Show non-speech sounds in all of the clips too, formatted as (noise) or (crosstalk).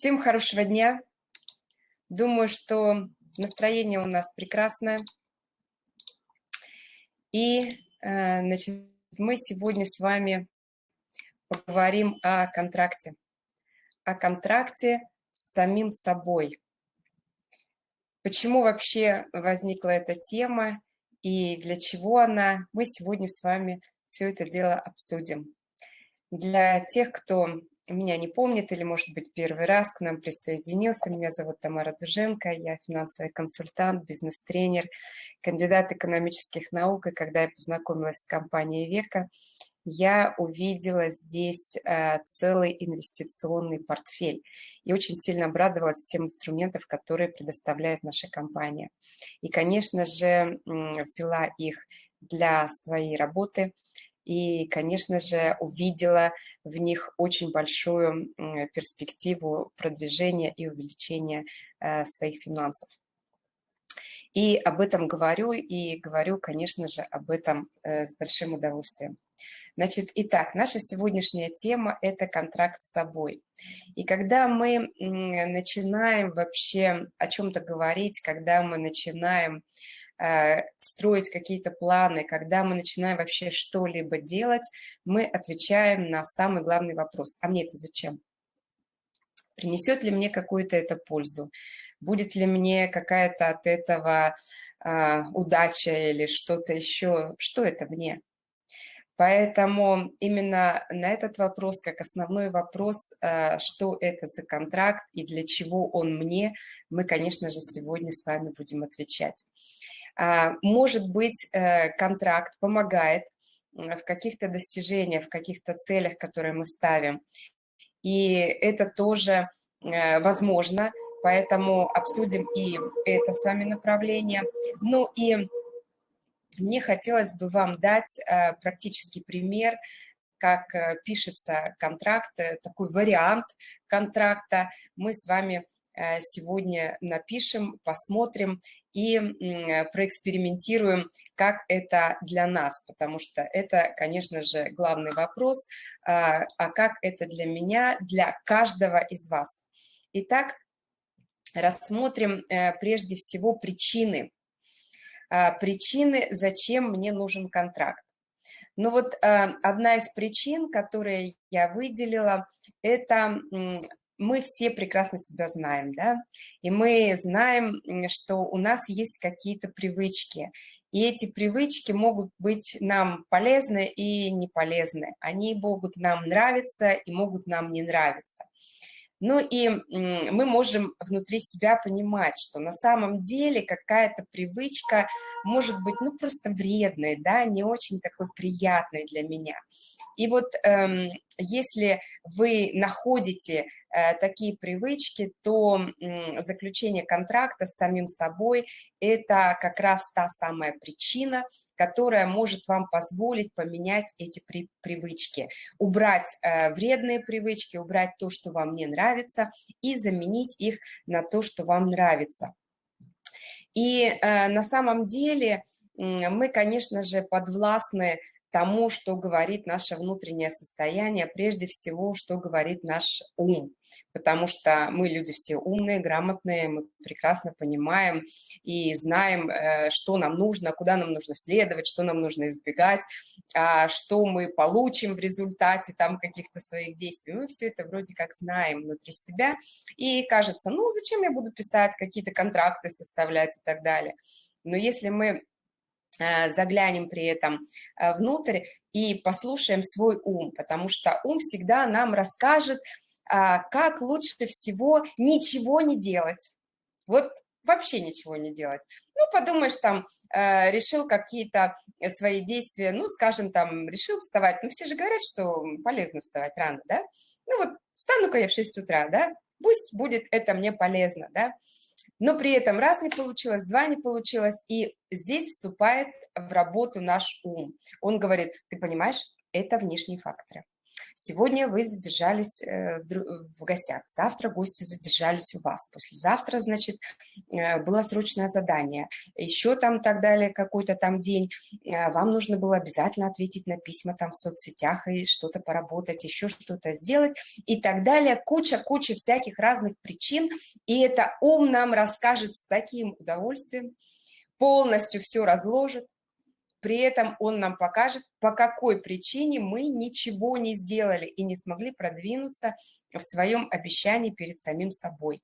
Всем хорошего дня. Думаю, что настроение у нас прекрасное. И э, значит, мы сегодня с вами поговорим о контракте. О контракте с самим собой. Почему вообще возникла эта тема и для чего она, мы сегодня с вами все это дело обсудим. Для тех, кто меня не помнит или, может быть, первый раз к нам присоединился. Меня зовут Тамара Дуженко, я финансовый консультант, бизнес-тренер, кандидат экономических наук. И когда я познакомилась с компанией «Века», я увидела здесь э, целый инвестиционный портфель и очень сильно обрадовалась всем инструментам, которые предоставляет наша компания. И, конечно же, взяла их для своей работы – и, конечно же, увидела в них очень большую перспективу продвижения и увеличения э, своих финансов. И об этом говорю, и говорю, конечно же, об этом э, с большим удовольствием. Значит, итак, наша сегодняшняя тема – это контракт с собой. И когда мы начинаем вообще о чем-то говорить, когда мы начинаем строить какие-то планы, когда мы начинаем вообще что-либо делать, мы отвечаем на самый главный вопрос. А мне это зачем? Принесет ли мне какую-то это пользу? Будет ли мне какая-то от этого э, удача или что-то еще? Что это мне? Поэтому именно на этот вопрос, как основной вопрос, э, что это за контракт и для чего он мне, мы, конечно же, сегодня с вами будем отвечать. А, может быть, э, контракт помогает в каких-то достижениях, в каких-то целях, которые мы ставим. И это тоже э, возможно, поэтому обсудим и это с вами направление. Ну и мне хотелось бы вам дать э, практический пример, как пишется контракт, такой вариант контракта. Мы с вами сегодня напишем, посмотрим и проэкспериментируем, как это для нас, потому что это, конечно же, главный вопрос, а, а как это для меня, для каждого из вас. Итак, рассмотрим э, прежде всего причины. А, причины, зачем мне нужен контракт. Ну вот э, одна из причин, которые я выделила, это мы все прекрасно себя знаем, да, и мы знаем, что у нас есть какие-то привычки, и эти привычки могут быть нам полезны и не полезны. Они могут нам нравиться и могут нам не нравиться. Ну и мы можем внутри себя понимать, что на самом деле какая-то привычка может быть ну просто вредной, да, не очень такой приятной для меня. И вот эм, если вы находите э, такие привычки, то заключение контракта с самим собой – это как раз та самая причина, которая может вам позволить поменять эти при привычки, убрать э, вредные привычки, убрать то, что вам не нравится, и заменить их на то, что вам нравится. И э, на самом деле мы, конечно же, подвластны тому, что говорит наше внутреннее состояние, прежде всего, что говорит наш ум, потому что мы люди все умные, грамотные, мы прекрасно понимаем и знаем, э, что нам нужно, куда нам нужно следовать, что нам нужно избегать, а что мы получим в результате там каких-то своих действий. Мы все это вроде как знаем внутри себя, и кажется, ну зачем я буду писать какие-то контракты, составлять и так далее. Но если мы заглянем при этом э, внутрь и послушаем свой ум, потому что ум всегда нам расскажет, а, как лучше всего ничего не делать. Вот вообще ничего не делать. Ну, подумаешь, там, э, решил какие-то свои действия, ну, скажем, там, решил вставать. Ну, все же говорят, что полезно вставать рано, да? Ну, вот встану-ка я в 6 утра, да? Пусть будет это мне полезно, да? но при этом раз не получилось, два не получилось, и здесь вступает в работу наш ум. Он говорит, ты понимаешь, это внешние факторы. Сегодня вы задержались э, в гостях, завтра гости задержались у вас, послезавтра, значит, э, было срочное задание, еще там так далее, какой-то там день, э, вам нужно было обязательно ответить на письма там в соцсетях и что-то поработать, еще что-то сделать и так далее. Куча-куча всяких разных причин, и это ум нам расскажет с таким удовольствием, полностью все разложит, при этом он нам покажет, по какой причине мы ничего не сделали и не смогли продвинуться в своем обещании перед самим собой.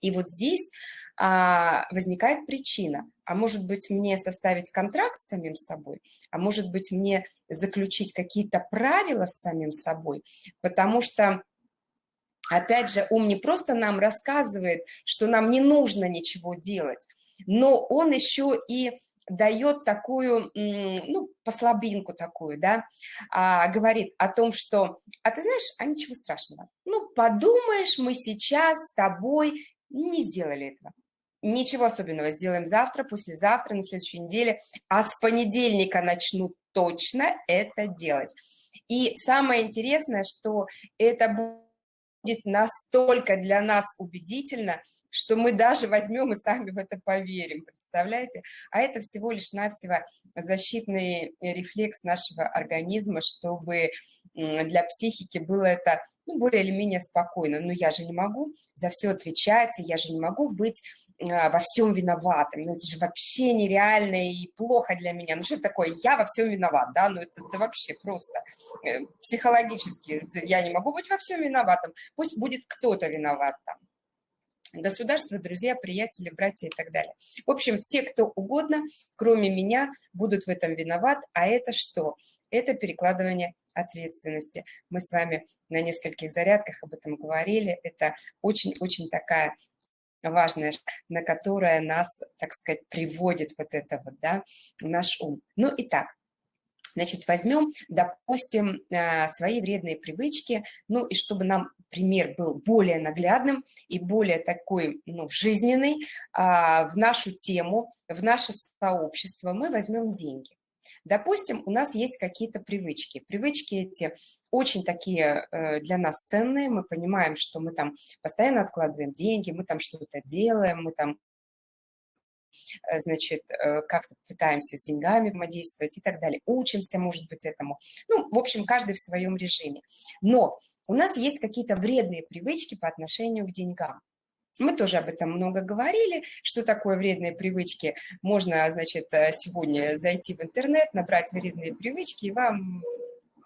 И вот здесь а, возникает причина. А может быть, мне составить контракт с самим собой? А может быть, мне заключить какие-то правила с самим собой? Потому что Опять же, ум не просто нам рассказывает, что нам не нужно ничего делать, но он еще и дает такую, ну, послабинку такую, да, а, говорит о том, что, а ты знаешь, а ничего страшного, ну, подумаешь, мы сейчас с тобой не сделали этого. Ничего особенного, сделаем завтра, послезавтра, на следующей неделе, а с понедельника начну точно это делать. И самое интересное, что это будет настолько для нас убедительно, что мы даже возьмем и сами в это поверим, представляете? А это всего лишь навсего защитный рефлекс нашего организма, чтобы для психики было это ну, более или менее спокойно. Но я же не могу за все отвечать, я же не могу быть а, во всем виноватым. Ну, это же вообще нереально и плохо для меня. Ну, что такое? Я во всем виноват, да? Ну, это, это вообще просто э, психологически. Я не могу быть во всем виноватым. Пусть будет кто-то виноват там государство, друзья, приятели, братья и так далее. В общем, все, кто угодно, кроме меня, будут в этом виноват. А это что? Это перекладывание ответственности. Мы с вами на нескольких зарядках об этом говорили. Это очень-очень такая важная, на которая нас, так сказать, приводит вот это вот, да, наш ум. Ну и так, Значит, возьмем, допустим, э, свои вредные привычки, ну и чтобы нам пример был более наглядным и более такой ну, жизненный а, в нашу тему, в наше сообщество, мы возьмем деньги. Допустим, у нас есть какие-то привычки. Привычки эти очень такие э, для нас ценные. Мы понимаем, что мы там постоянно откладываем деньги, мы там что-то делаем, мы там значит, э, как-то пытаемся с деньгами взаимодействовать и так далее. Учимся, может быть, этому. Ну, в общем, каждый в своем режиме. Но у нас есть какие-то вредные привычки по отношению к деньгам. Мы тоже об этом много говорили, что такое вредные привычки. Можно, значит, э, сегодня зайти в интернет, набрать вредные привычки, и вам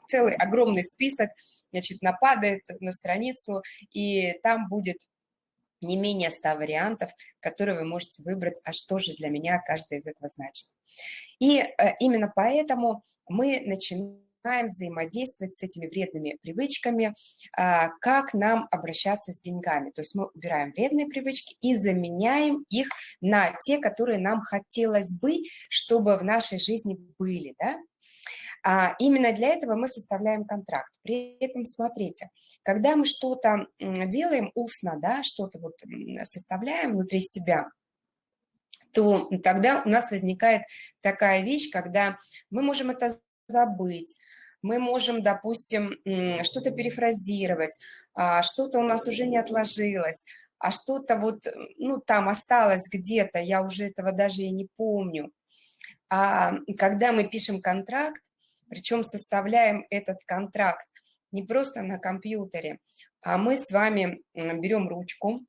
целый огромный список, значит, нападает на страницу, и там будет не менее 100 вариантов, которые вы можете выбрать, а что же для меня каждый из этого значит. И э, именно поэтому мы начинаем взаимодействовать с этими вредными привычками, а, как нам обращаться с деньгами. То есть мы убираем вредные привычки и заменяем их на те, которые нам хотелось бы, чтобы в нашей жизни были. Да? А именно для этого мы составляем контракт. При этом, смотрите, когда мы что-то делаем устно, да, что-то вот составляем внутри себя, то тогда у нас возникает такая вещь, когда мы можем это забыть, мы можем, допустим, что-то перефразировать, а что-то у нас уже не отложилось, а что-то вот, ну, там осталось где-то, я уже этого даже и не помню. А когда мы пишем контракт, причем составляем этот контракт не просто на компьютере, а мы с вами берем ручку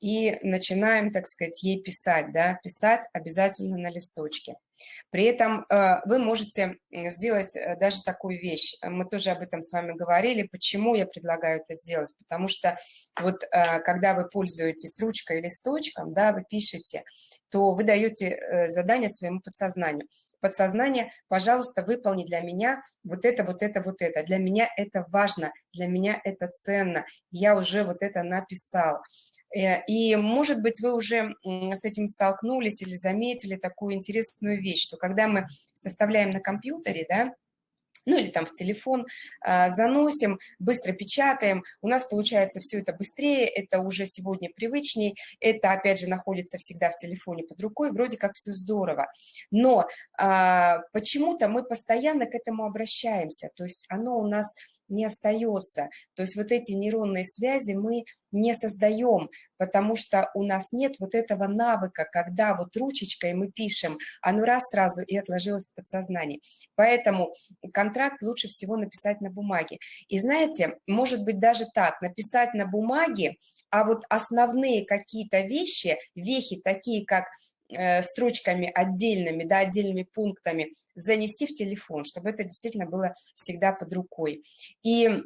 и начинаем, так сказать, ей писать, да, писать обязательно на листочке. При этом э, вы можете сделать э, даже такую вещь. Мы тоже об этом с вами говорили. Почему я предлагаю это сделать? Потому что вот э, когда вы пользуетесь ручкой и листочком, да, вы пишете, то вы даете задание своему подсознанию. Подсознание, пожалуйста, выполни для меня вот это, вот это, вот это. Для меня это важно, для меня это ценно. Я уже вот это написал. Э, и, может быть, вы уже с этим столкнулись или заметили такую интересную вещь, что когда мы составляем на компьютере, да, ну или там в телефон, а, заносим, быстро печатаем, у нас получается все это быстрее, это уже сегодня привычней, это опять же находится всегда в телефоне под рукой, вроде как все здорово, но а, почему-то мы постоянно к этому обращаемся, то есть оно у нас не остается. То есть вот эти нейронные связи мы не создаем, потому что у нас нет вот этого навыка, когда вот ручечкой мы пишем, оно раз сразу и отложилось в подсознании. Поэтому контракт лучше всего написать на бумаге. И знаете, может быть даже так, написать на бумаге, а вот основные какие-то вещи, вехи такие, как строчками отдельными, да, отдельными пунктами занести в телефон, чтобы это действительно было всегда под рукой. И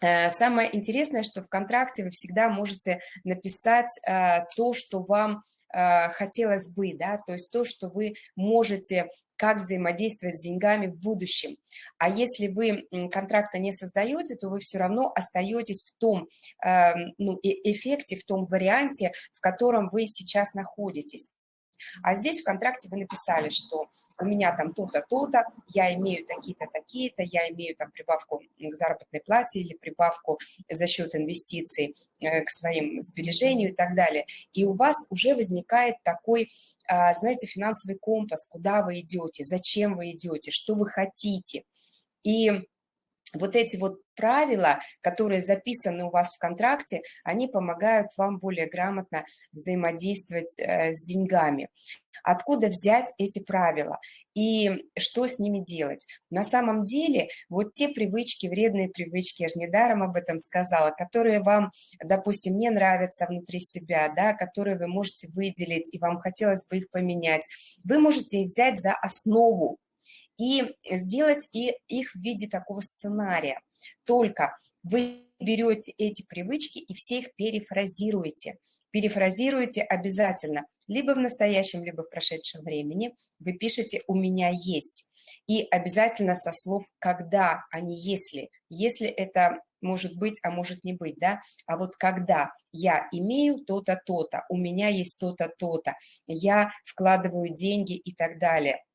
Э, самое интересное, что в контракте вы всегда можете написать э, то, что вам э, хотелось бы, да, то есть то, что вы можете, как взаимодействовать с деньгами в будущем. А если вы контракта не создаете, то вы все равно остаетесь в том эм, ну, эффекте, в том варианте, в котором вы сейчас находитесь. А здесь в контракте вы написали, что у меня там то-то, то-то, я имею такие-то, такие-то, я имею там прибавку к заработной плате или прибавку за счет инвестиций э, к своим сбережению и так далее. И у вас уже возникает такой а, знаете, финансовый компас, куда вы идете, зачем вы идете, что вы хотите. И вот эти вот правила, которые записаны у вас в контракте, они помогают вам более грамотно взаимодействовать э, с деньгами. Откуда взять эти правила и что с ними делать? На самом деле вот те привычки, вредные привычки, я же недаром об этом сказала, которые вам, допустим, не нравятся внутри себя, да, которые вы можете выделить и вам хотелось бы их поменять, вы можете их взять за основу и сделать и их в виде такого сценария. Только вы берете эти привычки и все их перефразируете. Перефразируете обязательно, либо в настоящем, либо в прошедшем времени. Вы пишете «у меня есть». И обязательно со слов «когда», а не «если». Если это может быть, а может не быть, да, а вот когда я имею то-то, то-то, у меня есть то-то, то-то, я вкладываю деньги и так далее –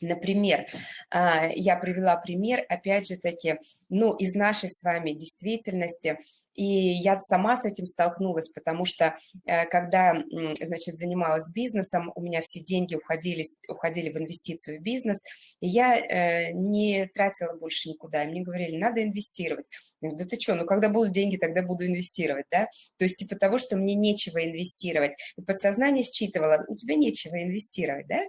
Например, а, я привела пример, опять же таки, ну, из нашей с вами действительности, и я сама с этим столкнулась, потому что э, когда, значит, занималась бизнесом, у меня все деньги уходили, уходили в инвестицию в бизнес, и я э, не тратила больше никуда. И мне говорили, надо инвестировать. Я говорю, да ты что, ну когда будут деньги, тогда буду инвестировать, да? То есть типа того, что мне нечего инвестировать. И подсознание считывало, у тебя нечего инвестировать, да?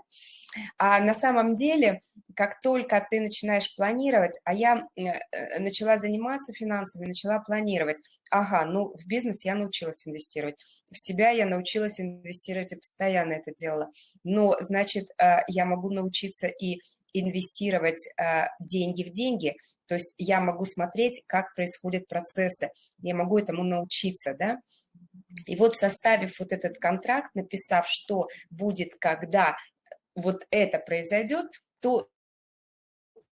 А на самом деле, как только ты начинаешь планировать, а я э, начала заниматься финансами, начала планировать, ага, ну в бизнес я научилась инвестировать, в себя я научилась инвестировать и постоянно это делала, но, значит, э, я могу научиться и инвестировать деньги в деньги, то есть я могу смотреть, как происходят процессы, я могу этому научиться, да, и вот составив вот этот контракт, написав, что будет, когда вот это произойдет, то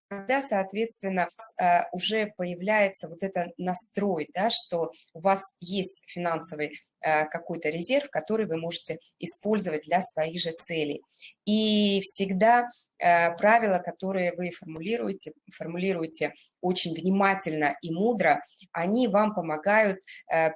тогда, соответственно, э, уже появляется вот этот настрой, да, что у вас есть финансовый э, какой-то резерв, который вы можете использовать для своих же целей. И всегда э, правила, которые вы формулируете, формулируете очень внимательно и мудро, они вам помогают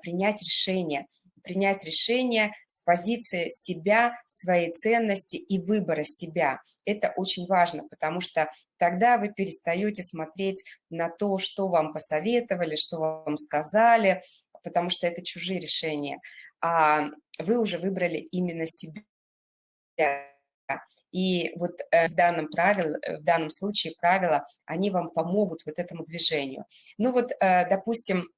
принять решение – принять решение с позиции себя, своей ценности и выбора себя. Это очень важно, потому что тогда вы перестаете смотреть на то, что вам посоветовали, что вам сказали, потому что это чужие решения, а вы уже выбрали именно себя. И вот э, в данном, правил, э, в данном случае правила, они вам помогут вот этому движению. Ну вот, э, допустим,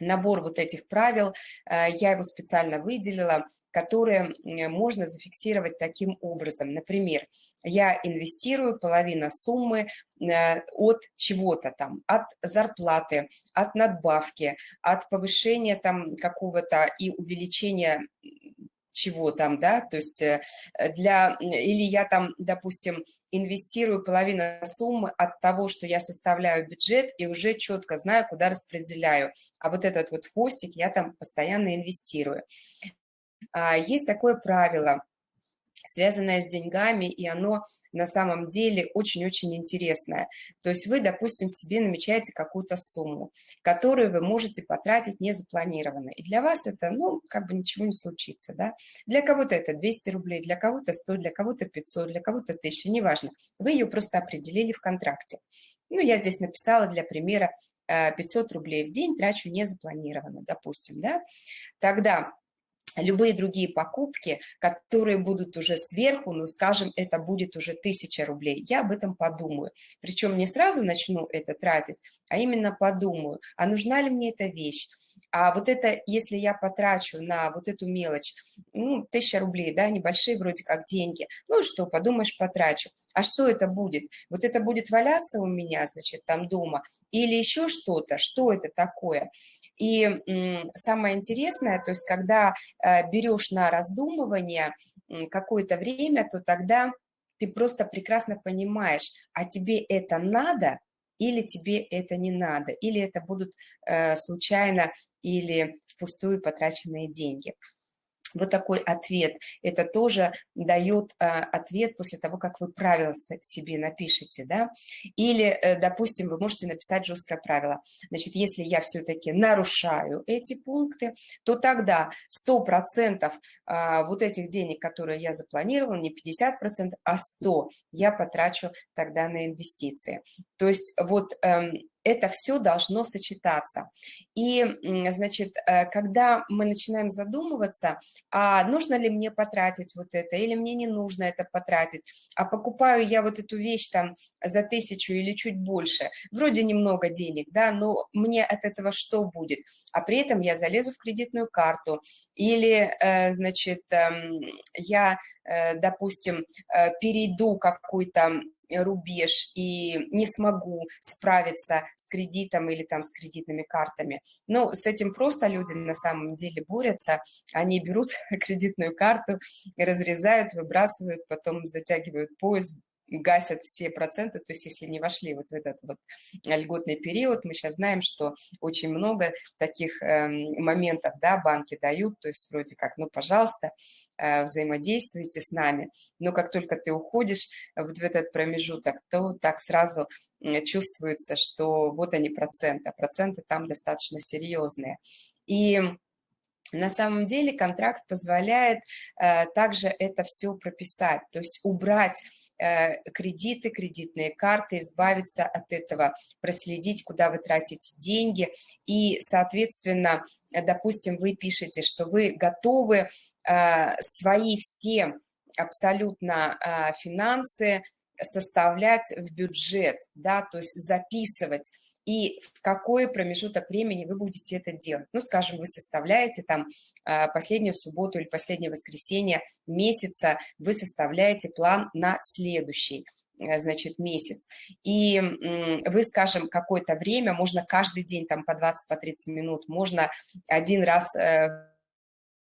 набор вот этих правил, э, я его специально выделила, которые можно зафиксировать таким образом. Например, я инвестирую половину суммы э, от чего-то там, от зарплаты, от надбавки, от повышения там какого-то и увеличения чего там, да, то есть э, для, или я там, допустим, инвестирую половину суммы от того, что я составляю бюджет и уже четко знаю, куда распределяю, а вот этот вот хвостик я там постоянно инвестирую. А, есть такое правило – связанное с деньгами, и оно на самом деле очень-очень интересное. То есть вы, допустим, себе намечаете какую-то сумму, которую вы можете потратить незапланированно. И для вас это, ну, как бы ничего не случится, да. Для кого-то это 200 рублей, для кого-то 100, для кого-то 500, для кого-то 1000, неважно. Вы ее просто определили в контракте. Ну, я здесь написала для примера 500 рублей в день трачу незапланированно, допустим, да, тогда любые другие покупки, которые будут уже сверху, ну, скажем, это будет уже 1000 рублей, я об этом подумаю. Причем не сразу начну это тратить, а именно подумаю, а нужна ли мне эта вещь. А вот это, если я потрачу на вот эту мелочь, ну, 1000 рублей, да, небольшие вроде как деньги, ну, что, подумаешь, потрачу. А что это будет? Вот это будет валяться у меня, значит, там дома, или еще что-то, что это такое? И самое интересное, то есть когда э, берешь на раздумывание какое-то время, то тогда ты просто прекрасно понимаешь, а тебе это надо или тебе это не надо, или это будут э, случайно или впустую потраченные деньги вот такой ответ. Это тоже дает а, ответ после того, как вы правила себе напишете, да. Или, э, допустим, вы можете написать жесткое правило. Значит, если я все-таки нарушаю эти пункты, то тогда 100% а, вот этих денег, которые я запланировала, не 50%, а 100% я потрачу тогда на инвестиции. То есть вот эм, это все должно сочетаться. И, значит, э, когда мы начинаем задумываться, а нужно ли мне потратить вот это, или мне не нужно это потратить, а покупаю я вот эту вещь там за тысячу или чуть больше, вроде немного денег, да, но мне от этого что будет? А при этом я залезу в кредитную карту, или, э, значит, эм, я, э, допустим, перейду какой-то рубеж и не смогу справиться с кредитом или там с кредитными картами. Но с этим просто люди на самом деле борются. Они берут (laughs) кредитную карту, разрезают, выбрасывают, потом затягивают пояс, гасят все проценты, то есть если не вошли вот в этот вот льготный период, мы сейчас знаем, что очень много таких э, моментов, да, банки дают, то есть вроде как, ну, пожалуйста, э, взаимодействуйте с нами, но как только ты уходишь вот в этот промежуток, то так сразу чувствуется, что вот они проценты, а проценты там достаточно серьезные. И на самом деле контракт позволяет э, также это все прописать, то есть убрать кредиты, кредитные карты, избавиться от этого, проследить, куда вы тратите деньги. И, соответственно, допустим, вы пишете, что вы готовы э, свои все абсолютно э, финансы составлять в бюджет, да, то есть записывать и в какой промежуток времени вы будете это делать. Ну, скажем, вы составляете там а, последнюю субботу или последнее воскресенье месяца, вы составляете план на следующий э, значит, месяц. И вы, скажем, какое-то время, можно каждый день там по 20-30 по минут, можно один раз э,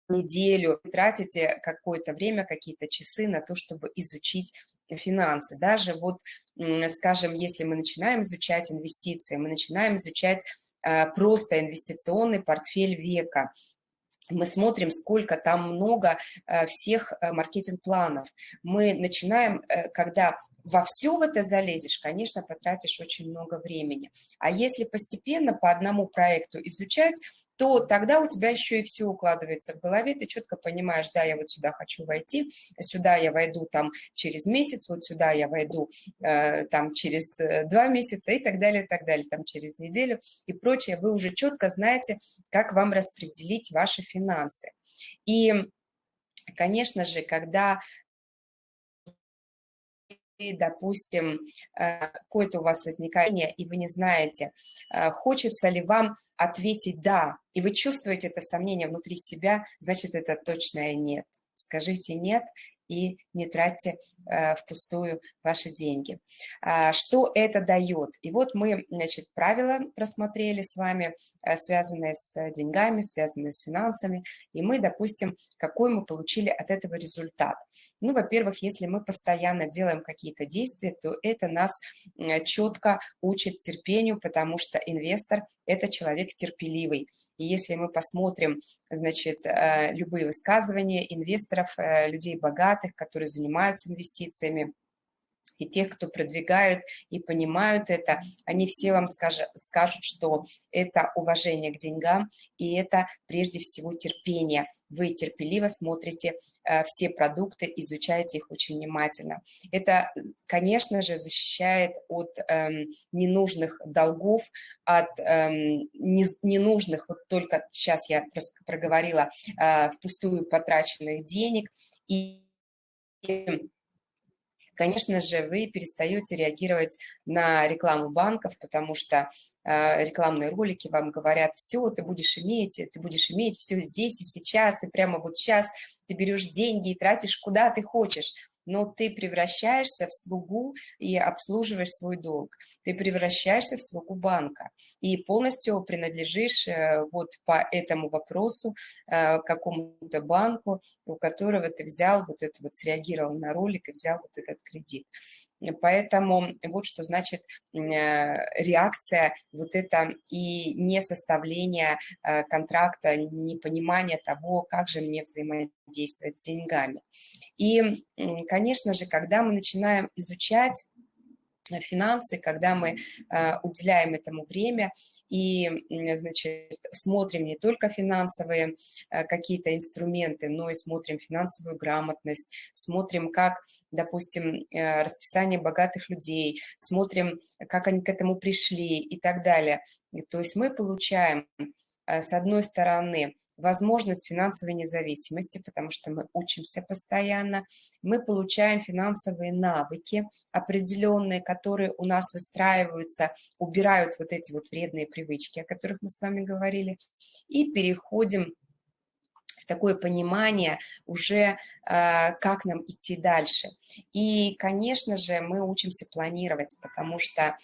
неделю тратите какое-то время, какие-то часы на то, чтобы изучить финансы. Даже вот, скажем, если мы начинаем изучать инвестиции, мы начинаем изучать э, просто инвестиционный портфель века, мы смотрим, сколько там много э, всех э, маркетинг-планов. Мы начинаем, когда во все в это залезешь, конечно, потратишь очень много времени. А если постепенно по одному проекту изучать, то тогда у тебя еще и все укладывается в голове, ты четко понимаешь, да, я вот сюда хочу войти, сюда я войду там через месяц, вот сюда я войду э, там через э, два месяца и так далее, и так далее, там через неделю и прочее. Вы уже четко знаете, как вам распределить ваши финансы. И, конечно же, когда допустим, э, какое-то у вас возникает, и вы не знаете, э, хочется ли вам ответить «да», и вы чувствуете это сомнение внутри себя, значит, это точное «нет». Скажите «нет», и не тратьте э, впустую ваши деньги. А, что это дает? И вот мы, значит, правила просмотрели с вами, э, связанные с деньгами, связанные с финансами, и мы, допустим, какой мы получили от этого результат. Ну, во-первых, если мы постоянно делаем какие-то действия, то это нас четко учит терпению, потому что инвестор – это человек терпеливый. И если мы посмотрим, значит, э, любые высказывания инвесторов, людей богатых, которые занимаются инвестициями, и тех, кто продвигают и понимают это, они все вам скажут, скажут, что это уважение к деньгам, и это прежде всего терпение. Вы терпеливо смотрите э, все продукты, изучаете их очень внимательно. Это, конечно же, защищает от э, ненужных долгов, от э, не, ненужных, вот только сейчас я проговорила, э, впустую потраченных денег, и конечно же, вы перестаете реагировать на рекламу банков, потому что э, рекламные ролики вам говорят, все, ты будешь иметь, ты будешь иметь все здесь и сейчас, и прямо вот сейчас ты берешь деньги и тратишь куда ты хочешь но ты превращаешься в слугу и обслуживаешь свой долг. Ты превращаешься в слугу банка и полностью принадлежишь э, вот по этому вопросу э, какому-то банку, у которого ты взял вот это вот, среагировал на ролик и взял вот этот кредит. Поэтому вот что значит э, реакция, вот это и не составление контракта, непонимание того, как же мне взаимодействовать с деньгами. И, конечно же, когда мы начинаем изучать финансы, когда мы э, уделяем этому время и, значит, смотрим не только финансовые э, какие-то инструменты, но и смотрим финансовую грамотность, смотрим, как, допустим, э, расписание богатых людей, смотрим, как они к этому пришли и так далее. То есть мы получаем, с одной стороны, возможность финансовой независимости, потому что мы учимся постоянно, мы получаем финансовые навыки определенные, которые у нас выстраиваются, убирают вот эти вот вредные привычки, о которых мы с вами говорили, и переходим такое понимание уже, а, как нам идти дальше. И, конечно же, мы учимся планировать, потому что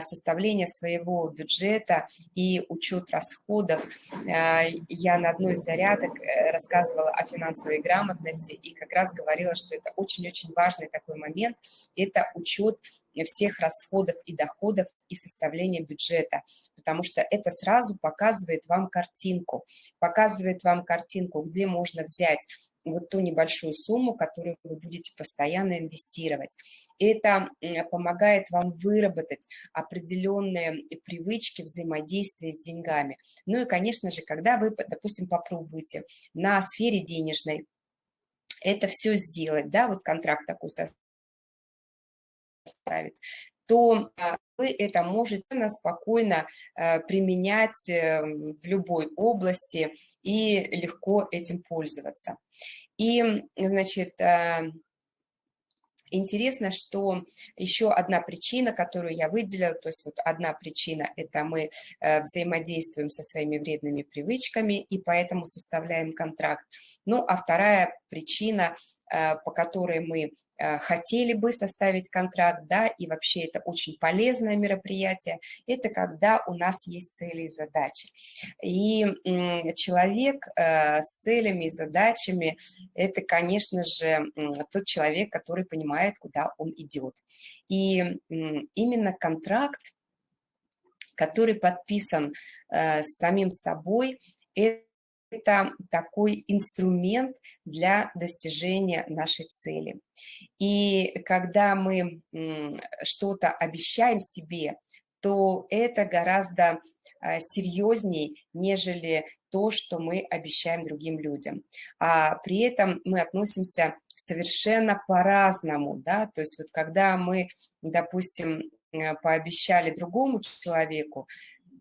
составление своего бюджета и учет расходов. А, я на одной из зарядок э, рассказывала о финансовой грамотности и как раз говорила, что это очень-очень важный такой момент. Это учет всех расходов и доходов и составление бюджета, потому что это сразу показывает вам картинку, показывает вам картинку, где можно взять вот ту небольшую сумму, которую вы будете постоянно инвестировать. Это помогает вам выработать определенные привычки взаимодействия с деньгами. Ну и, конечно же, когда вы, допустим, попробуете на сфере денежной это все сделать, да, вот контракт такой составить, то а, вы это можете спокойно э, применять э, в любой области и легко этим пользоваться. И, значит, э, Интересно, что еще одна причина, которую я выделила, то есть вот одна причина – это мы взаимодействуем со своими вредными привычками и поэтому составляем контракт. Ну, а вторая причина Э, по которой мы э, хотели бы составить контракт, да, и вообще это очень полезное мероприятие, это когда у нас есть цели и задачи. И человек э, с целями и задачами – это, конечно же, тот человек, который понимает, куда он идет. И именно контракт, который подписан с самим собой, это это такой инструмент для достижения нашей цели. И когда мы что-то обещаем себе, то это гораздо а, серьезней, нежели то, что мы обещаем другим людям. А при этом мы относимся совершенно по-разному, да, то есть вот когда мы, допустим, э, пообещали другому человеку,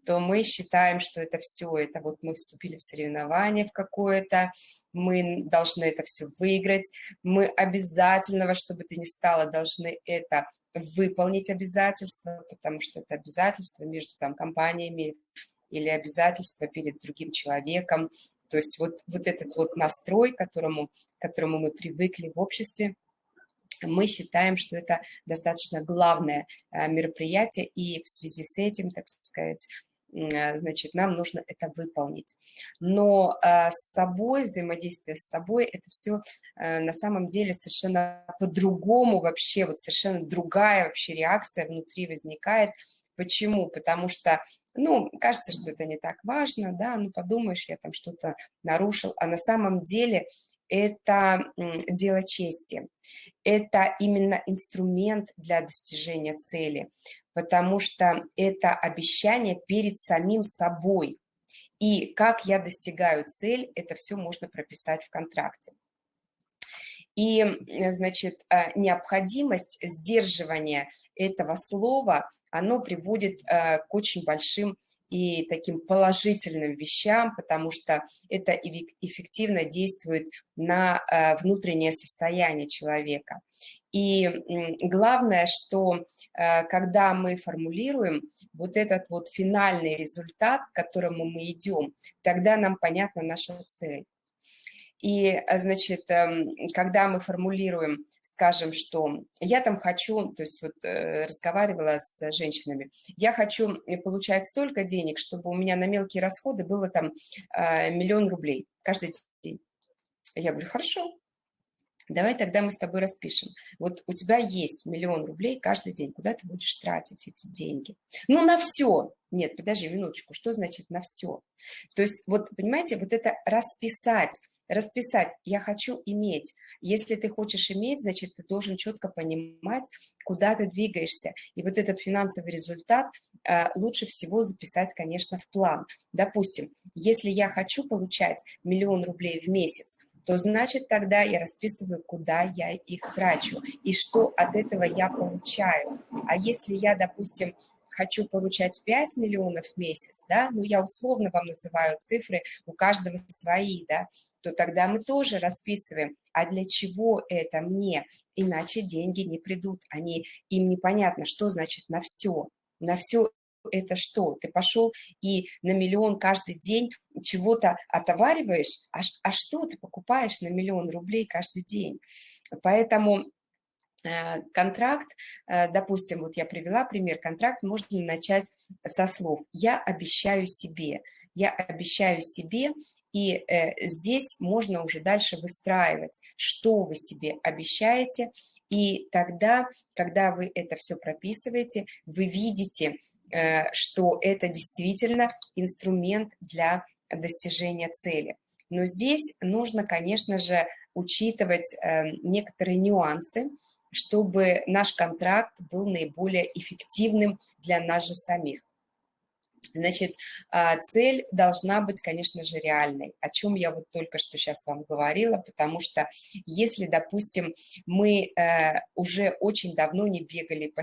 то мы считаем, что это все, это вот мы вступили в соревнование в какое-то, мы должны это все выиграть, мы обязательно, во что бы то ни стало, должны это выполнить обязательства, потому что это обязательства между там компаниями или обязательства перед другим человеком. То есть вот, вот этот вот настрой, к которому, к которому мы привыкли в обществе, мы считаем, что это достаточно главное э, мероприятие, и в связи с этим, так сказать, значит, нам нужно это выполнить. Но э, с собой, взаимодействие с собой, это все э, на самом деле совершенно по-другому вообще, вот совершенно другая вообще реакция внутри возникает. Почему? Потому что, ну, кажется, что это не так важно, да, ну, подумаешь, я там что-то нарушил, а на самом деле – это дело чести, это именно инструмент для достижения цели, потому что это обещание перед самим собой. И как я достигаю цель, это все можно прописать в контракте. И, значит, а, необходимость сдерживания этого слова, оно приводит а, к очень большим и таким положительным вещам, потому что это эффективно действует на а, внутреннее состояние человека. И главное, что когда мы формулируем вот этот вот финальный результат, к которому мы идем, тогда нам понятна наша цель. И, э, значит, эм, когда мы формулируем, скажем, что я там хочу, то есть вот э, разговаривала с женщинами, я хочу э, получать столько денег, чтобы у меня на мелкие расходы было там миллион рублей каждый день. Я говорю, хорошо, давай тогда мы с тобой распишем. Вот у тебя есть миллион рублей каждый день, куда ты будешь тратить эти деньги? Ну, на все. Нет, подожди минуточку, что значит на все? То есть, вот, понимаете, вот это расписать, расписать «я хочу иметь». Если ты хочешь иметь, значит, ты должен четко понимать, куда ты двигаешься. И вот этот финансовый результат э, лучше всего записать, конечно, в план. Допустим, если я хочу получать миллион рублей в месяц, то значит тогда я расписываю, куда я их трачу и что от этого я получаю. А если я, допустим, хочу получать 5 миллионов в месяц, да, ну я условно вам называю цифры, у каждого свои, да, то тогда мы тоже расписываем, а для чего это мне, иначе деньги не придут, они, им непонятно, что значит на все, на все это что? Ты пошел и на миллион каждый день чего-то отовариваешь, а, а что ты покупаешь на миллион рублей каждый день? Поэтому э, контракт, э, допустим, вот я привела пример, контракт можно начать со слов «я обещаю себе», «я обещаю себе», и э, здесь можно уже дальше выстраивать, что вы себе обещаете, и тогда, когда вы это все прописываете, вы видите, э, что это действительно инструмент для достижения цели. Но здесь нужно, конечно же, учитывать э, некоторые нюансы, чтобы наш контракт был наиболее эффективным для нас же самих. Значит, а, цель должна быть, конечно же, реальной, о чем я вот только что сейчас вам говорила, потому что если, допустим, мы э, уже очень давно не бегали,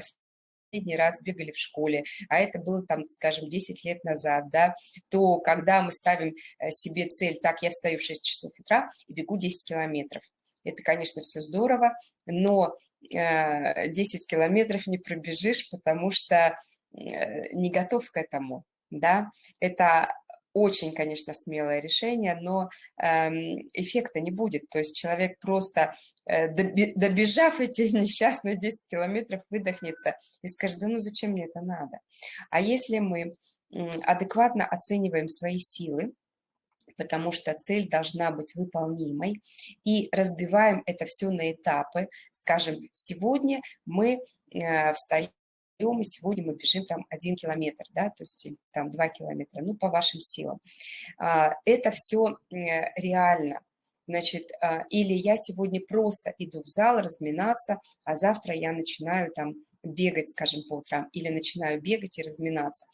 последний раз бегали в школе, а это было там, скажем, 10 лет назад, да, то когда мы ставим э, себе цель, так, я встаю в 6 часов утра и бегу 10 километров, это, конечно, все здорово, но 10 э, километров не пробежишь, потому что не готов к этому да, это очень, конечно, смелое решение, но эм, эффекта не будет. То есть человек просто, э, добежав эти (laughs) несчастные 10 километров, выдохнется и скажет, да ну зачем мне это надо? А если мы адекватно оцениваем свои силы, потому что цель должна быть выполнимой, и разбиваем это все на этапы. Скажем, сегодня мы э, встаем и сегодня мы бежим там один километр, да, то есть там два километра, ну, по вашим силам. А, это все реально. Значит, а, или я сегодня просто иду в зал разминаться, а завтра я начинаю там бегать, скажем, по утрам, или начинаю бегать и разминаться,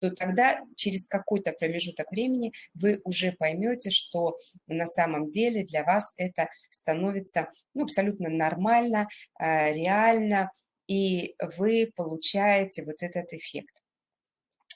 то тогда через какой-то промежуток времени вы уже поймете, что на самом деле для вас это становится ну, абсолютно нормально, а, реально, и вы получаете вот этот эффект.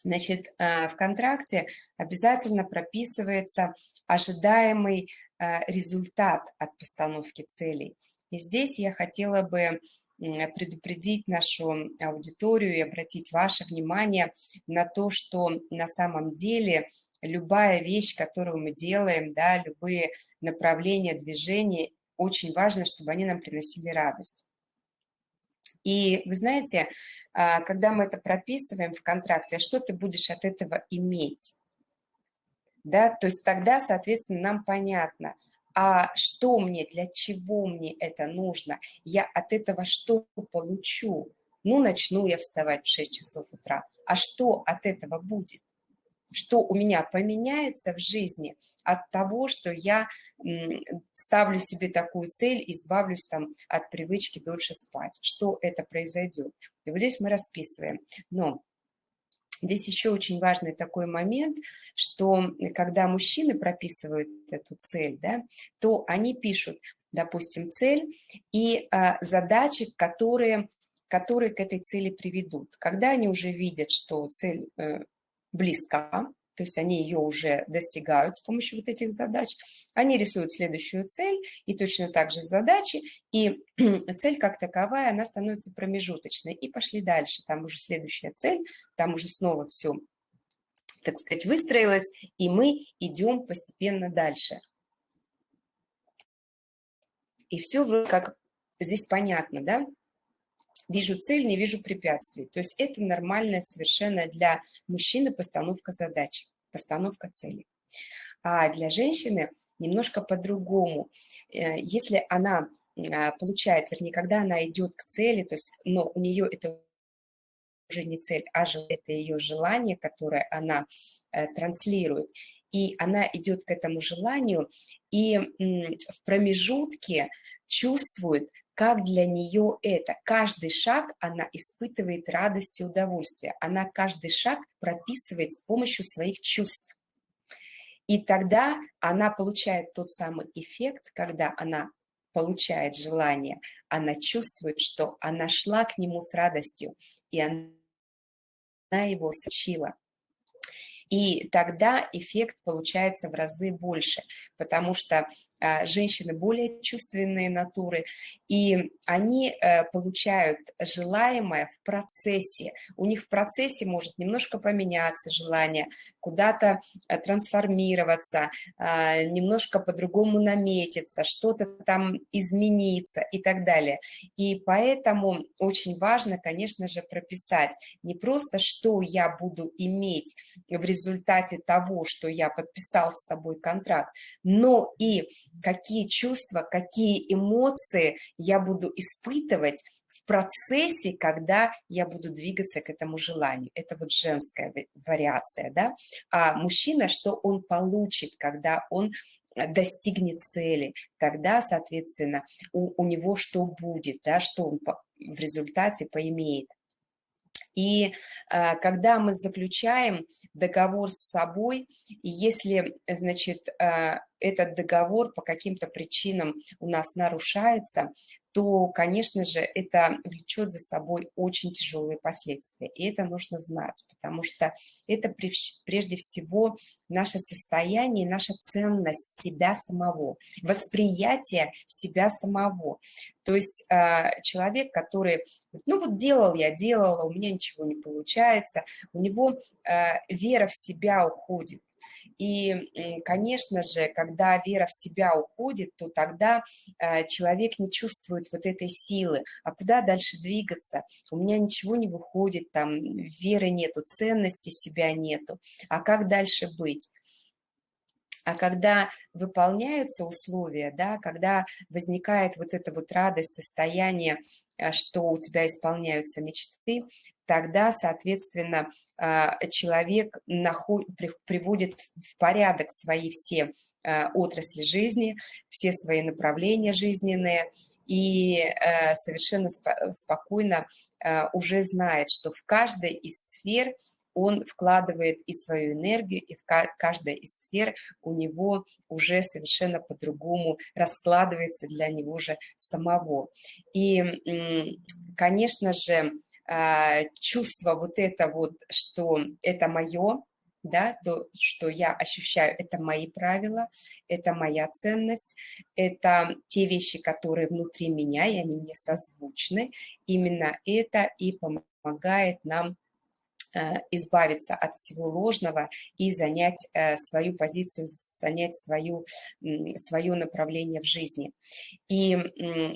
Значит, э, в контракте обязательно прописывается ожидаемый э, результат от постановки целей. И здесь я хотела бы предупредить нашу аудиторию и обратить ваше внимание на то, что на самом деле любая вещь, которую мы делаем, да, любые направления движения, очень важно, чтобы они нам приносили радость. И вы знаете, а, когда мы это прописываем в контракте, а что ты будешь от этого иметь? Да, то есть тогда, соответственно, нам понятно, а что мне, для чего мне это нужно, я от этого что получу? Ну, начну я вставать в 6 часов утра, а что от этого будет? Что у меня поменяется в жизни от того, что я ставлю себе такую цель, избавлюсь там от привычки дольше спать, что это произойдет. И вот здесь мы расписываем. Но Здесь еще очень важный такой момент, что когда мужчины прописывают эту цель, да, то они пишут, допустим, цель и а, задачи, которые, которые к этой цели приведут. Когда они уже видят, что цель э, близка, то есть они ее уже достигают с помощью вот этих задач, они рисуют следующую цель и точно так же задачи, и (clears throat) цель как таковая, она становится промежуточной. И пошли дальше, там уже следующая цель, там уже снова все, так сказать, выстроилось, и мы идем постепенно дальше. И все как здесь понятно, да? Вижу цель, не вижу препятствий. То есть это нормальная совершенно для мужчины постановка задачи, постановка цели. А для женщины немножко по-другому. Э, если она а, получает, вернее, когда она идет к цели, то есть, но у нее это уже не цель, а это ее желание, которое она э, транслирует, и она идет к этому желанию, и в промежутке чувствует, как для нее это. Каждый шаг она испытывает радость и удовольствие. Она каждый шаг прописывает с помощью своих чувств. И тогда она получает тот самый эффект, когда она получает желание, она чувствует, что она шла к нему с радостью, и она его сочила. И тогда эффект получается в разы больше, потому что женщины более чувственные натуры, и они э, получают желаемое в процессе. У них в процессе может немножко поменяться желание, куда-то э, трансформироваться, а, немножко по-другому наметиться, что-то там измениться и так далее. И поэтому очень важно, конечно же, прописать не просто, что я буду иметь в результате того, что я подписал с собой контракт, но и какие чувства, какие эмоции я буду испытывать в процессе, когда я буду двигаться к этому желанию. Это вот женская вариация, да. А мужчина, что он получит, когда он достигнет цели, тогда, соответственно, у, у него что будет, да, что он по, в результате поимеет. И э, когда мы заключаем договор с собой, если, значит, э, этот договор по каким-то причинам у нас нарушается, то, конечно же, это влечет за собой очень тяжелые последствия. И это нужно знать, потому что это прежде всего наше состояние, наша ценность себя самого, восприятие себя самого. То есть а, человек, который, ну вот делал я, делала, у меня ничего не получается, у него а, вера в себя уходит. И, конечно же, когда вера в себя уходит, то тогда э, человек не чувствует вот этой силы. А куда дальше двигаться? У меня ничего не выходит, там веры нету, ценности себя нету. А как дальше быть? А когда выполняются условия, да, когда возникает вот эта вот радость, состояние, э, что у тебя исполняются мечты, тогда, соответственно, а, человек приводит в порядок свои все а, отрасли жизни, все свои направления жизненные, и э, совершенно спокойно а, уже знает, что в каждой из сфер он вкладывает и свою энергию, и в каждой из сфер у него уже совершенно по-другому раскладывается для него же самого. И, конечно же, чувство вот это вот, что это мое, да, то, что я ощущаю, это мои правила, это моя ценность, это те вещи, которые внутри меня, и они мне созвучны. Именно это и помогает нам избавиться от всего ложного и занять э, свою позицию, занять свою, свое направление в жизни. И,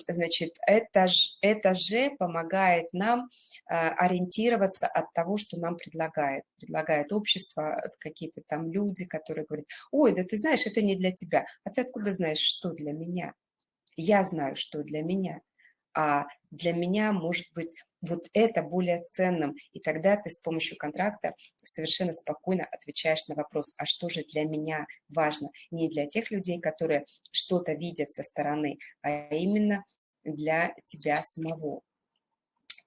значит, это, это же помогает нам э, ориентироваться от того, что нам предлагает. Предлагает общество, какие-то там люди, которые говорят, ой, да ты знаешь, это не для тебя. А ты откуда знаешь, что для меня? Я знаю, что для меня. А для меня, может быть, вот это более ценным. И тогда ты с помощью контракта совершенно спокойно отвечаешь на вопрос, а что же для меня важно? Не для тех людей, которые что-то видят со стороны, а именно для тебя самого.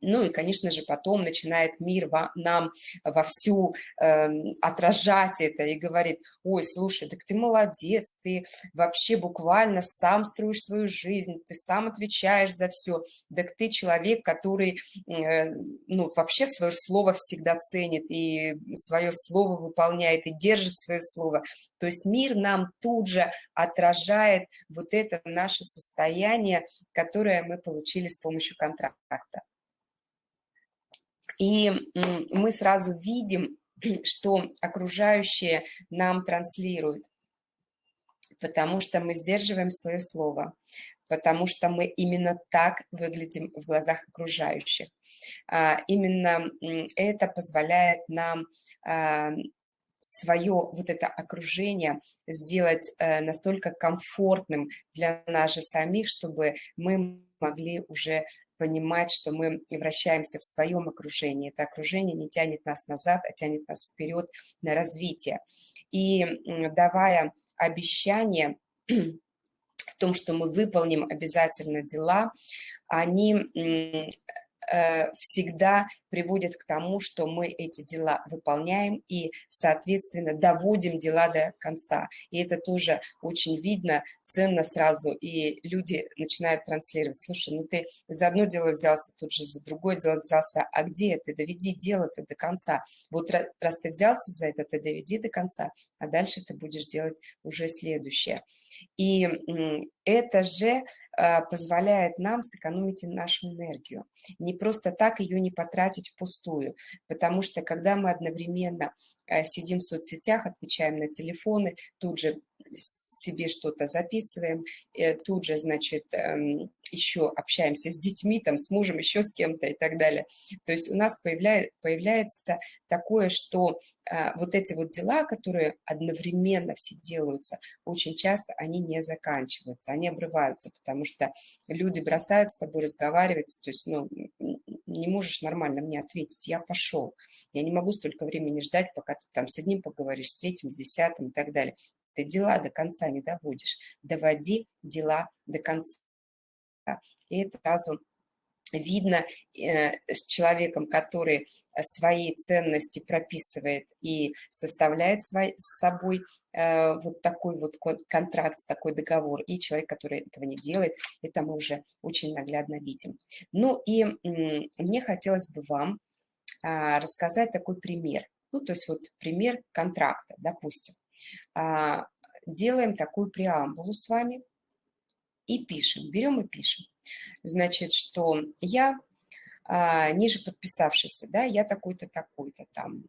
Ну и, конечно же, потом начинает мир во, нам вовсю э, отражать это и говорит, ой, слушай, так ты молодец, ты вообще буквально сам строишь свою жизнь, ты сам отвечаешь за все, так ты человек, который, э, ну, вообще свое слово всегда ценит и свое слово выполняет и держит свое слово. То есть мир нам тут же отражает вот это наше состояние, которое мы получили с помощью контракта. И мы сразу видим, (clears throat) что окружающие нам транслируют, потому что мы сдерживаем свое слово, потому что мы именно так выглядим в глазах окружающих. А, именно это позволяет нам а, свое вот это окружение сделать э, настолько комфортным для нас же самих, чтобы мы могли уже понимать, что мы вращаемся в своем окружении. Это окружение не тянет нас назад, а тянет нас вперед на развитие. И давая обещание (clears throat) в том, что мы выполним обязательно дела, они всегда приводит к тому, что мы эти дела выполняем и, соответственно, доводим дела до конца. И это тоже очень видно, ценно сразу, и люди начинают транслировать. Слушай, ну ты за одно дело взялся, тут же за другое дело взялся, а где ты? Доведи дело-то до конца. Вот раз ты взялся за это, ты доведи до конца, а дальше ты будешь делать уже следующее. И это же позволяет нам сэкономить нашу энергию. Не просто так ее не потратить впустую, потому что когда мы одновременно Э, сидим в соцсетях, отвечаем на телефоны, тут же себе что-то записываем, э, тут же, значит, эм, еще общаемся с детьми, там, с мужем, еще с кем-то и так далее. То есть у нас появляет, появляется такое, что а, вот эти вот дела, которые одновременно все делаются, очень часто они не заканчиваются, они обрываются, потому что люди бросают с тобой разговаривать, то есть, ну, не можешь нормально мне ответить, я пошел. Я не могу столько времени ждать, пока ты там с одним поговоришь, с третьим, с десятым и так далее. Ты дела до конца не доводишь. Доводи дела до конца. И это сразу видно э, с человеком, который свои ценности прописывает и составляет свой, с собой э, вот такой вот контракт, такой договор, и человек, который этого не делает, это мы уже очень наглядно видим. Ну и мне хотелось бы вам а, рассказать такой пример. Ну, то есть вот пример контракта, допустим. А, делаем такую преамбулу с вами и пишем, берем и пишем. Значит, что я а, ниже подписавшийся, да, я такой-то, такой-то там,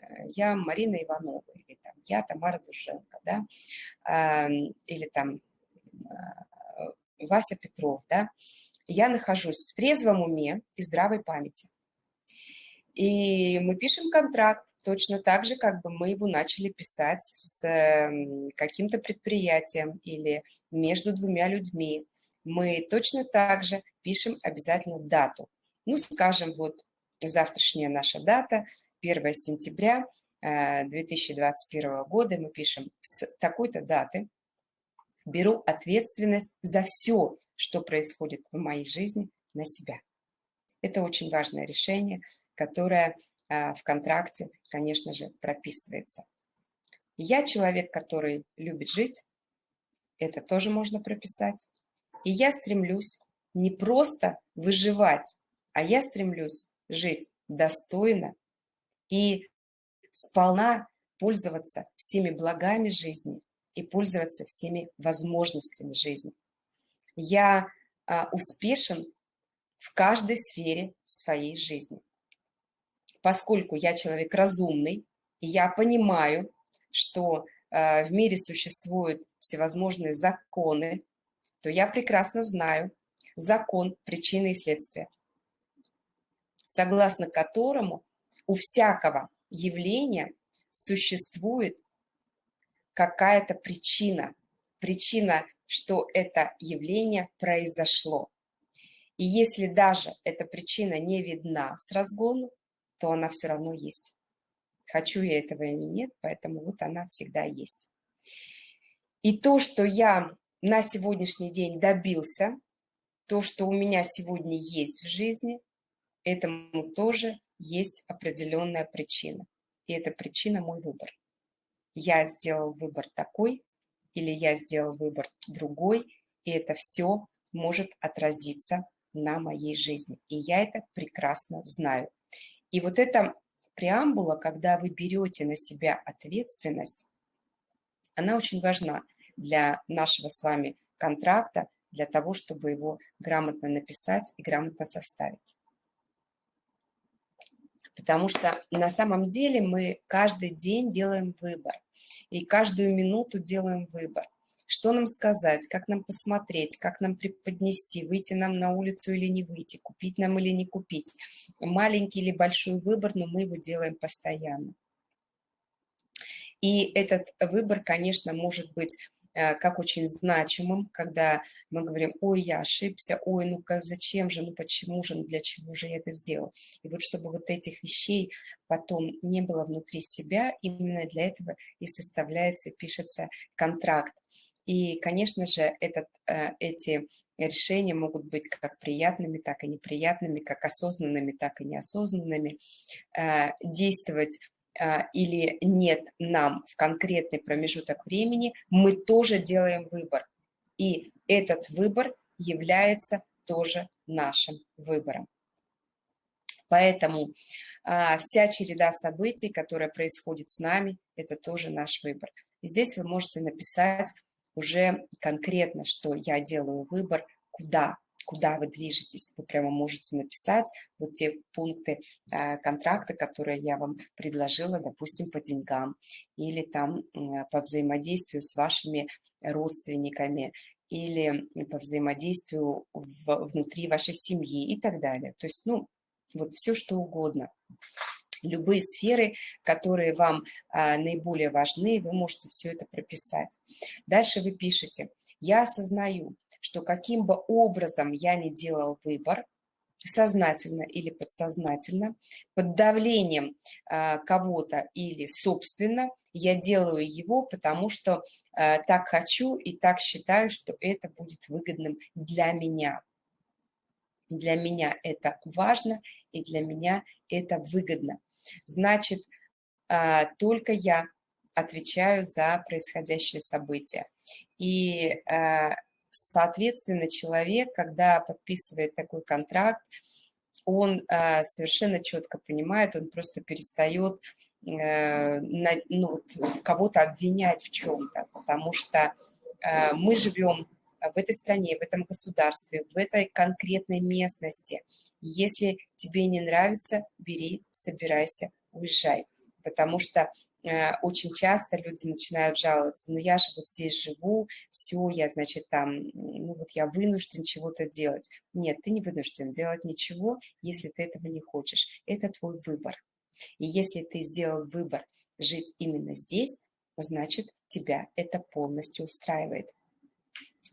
э, я Марина Иванова, или там, я Тамара Душенко, да, а, или там а, Вася Петров, да, я нахожусь в трезвом уме и здравой памяти. И мы пишем контракт точно так же, как бы мы его начали писать с каким-то предприятием или между двумя людьми. Мы точно так же пишем обязательно дату. Ну, скажем, вот завтрашняя наша дата, 1 сентября 2021 э, года, мы пишем с такой-то даты, беру ответственность за все, что происходит в моей жизни на себя. Это очень важное решение, которое э, в контракте, конечно же, прописывается. Я человек, который любит жить, это тоже можно прописать. И я стремлюсь не просто выживать, а я стремлюсь жить достойно и сполна пользоваться всеми благами жизни и пользоваться всеми возможностями жизни. Я а, успешен в каждой сфере своей жизни. Поскольку я человек разумный, и я понимаю, что а, в мире существуют всевозможные законы, то я прекрасно знаю закон причины и следствия согласно которому у всякого явления существует какая-то причина, причина, что это явление произошло. И если даже эта причина не видна с разгону, то она все равно есть. Хочу я этого или нет, поэтому вот она всегда есть. И то, что я на сегодняшний день добился, то, что у меня сегодня есть в жизни, этому тоже есть определенная причина. И эта причина мой выбор. Я сделал выбор такой, или я сделал выбор другой, и это все может отразиться на моей жизни. И я это прекрасно знаю. И вот эта преамбула, когда вы берете на себя ответственность, она очень важна для нашего с вами контракта, для того, чтобы его грамотно написать и грамотно составить. Потому что на самом деле мы каждый день делаем выбор. И каждую минуту делаем выбор. Что нам сказать, как нам посмотреть, как нам преподнести, выйти нам на улицу или не выйти, купить нам или не купить. Маленький или большой выбор, но мы его делаем постоянно. И этот выбор, конечно, может быть Э, как очень значимым, когда мы говорим, ой, я ошибся, ой, ну-ка зачем же, ну почему же, ну для чего же я это сделал. И вот чтобы вот этих вещей потом не было внутри себя, именно для этого и составляется, пишется контракт. И, конечно же, этот, э, эти решения могут быть как приятными, так и неприятными, как осознанными, так и неосознанными. Э, действовать а, или нет нам в конкретный промежуток времени, мы тоже делаем выбор. И этот выбор является тоже нашим выбором. Поэтому вся череда событий, которая происходит с нами, это тоже наш выбор. И здесь вы можете написать уже конкретно, что я делаю выбор, куда куда вы движетесь. Вы прямо можете написать вот те пункты э, контракта, которые я вам предложила, допустим, по деньгам или там э, по взаимодействию с вашими родственниками или по взаимодействию в, внутри вашей семьи и так далее. То есть, ну, вот все что угодно. Любые сферы, которые вам а, наиболее важны, вы можете все это прописать. Дальше вы пишете, я осознаю, что каким бы образом я ни делал выбор, сознательно или подсознательно, под давлением э, кого-то или собственно, я делаю его, потому что э, так хочу и так считаю, что это будет выгодным для меня. Для меня это важно и для меня это выгодно. Значит, э, только я отвечаю за происходящее событие. И Соответственно, человек, когда подписывает такой контракт, он э, совершенно четко понимает, он просто перестает э, ну, кого-то обвинять в чем-то, потому что мы живем в этой стране, в этом государстве, в этой конкретной местности. Если тебе не нравится, бери, собирайся, уезжай. Потому что Э, очень часто люди начинают жаловаться, ну я же вот здесь живу, все, я, значит, там, ну вот я вынужден чего-то делать. Нет, ты не вынужден делать ничего, если ты этого не хочешь. Это твой выбор. И если ты сделал выбор жить именно здесь, значит, тебя это полностью устраивает.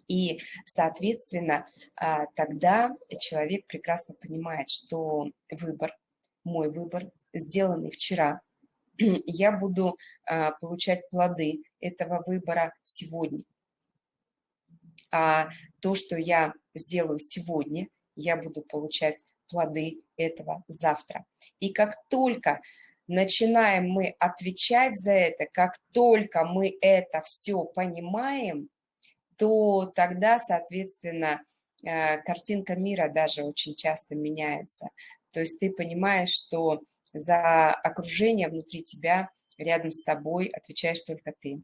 И, соответственно, а, тогда человек прекрасно понимает, что выбор, мой выбор, сделанный вчера, (clears throat) я буду а, получать плоды этого выбора сегодня. А то, что я сделаю сегодня, я буду получать плоды этого завтра. И как только начинаем мы отвечать за это, как только мы это все понимаем, то тогда, соответственно, а, картинка мира даже очень часто меняется. То есть ты понимаешь, что за окружение внутри тебя, рядом с тобой отвечаешь только ты.